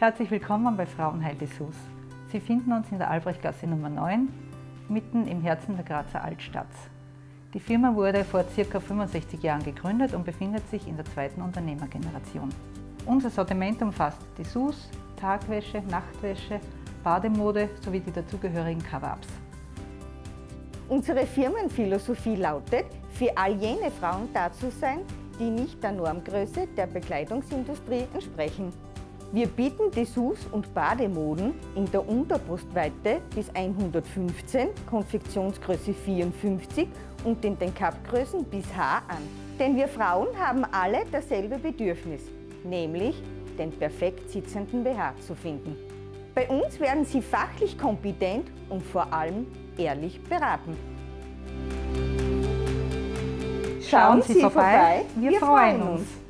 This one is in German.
Herzlich willkommen bei Frauenheil Dessous. Sie finden uns in der Albrechtgasse Nummer 9, mitten im Herzen der Grazer Altstadt. Die Firma wurde vor ca. 65 Jahren gegründet und befindet sich in der zweiten Unternehmergeneration. Unser Sortiment umfasst Dessous, Tagwäsche, Nachtwäsche, Bademode sowie die dazugehörigen Cover-Ups. Unsere Firmenphilosophie lautet, für all jene Frauen da zu sein, die nicht der Normgröße der Bekleidungsindustrie entsprechen. Wir bieten Dessous und Bademoden in der Unterbrustweite bis 115, Konfektionsgröße 54 und in den Cupgrößen bis H an. Denn wir Frauen haben alle dasselbe Bedürfnis, nämlich den perfekt sitzenden BH zu finden. Bei uns werden Sie fachlich kompetent und vor allem ehrlich beraten. Schauen Sie vorbei, wir freuen uns.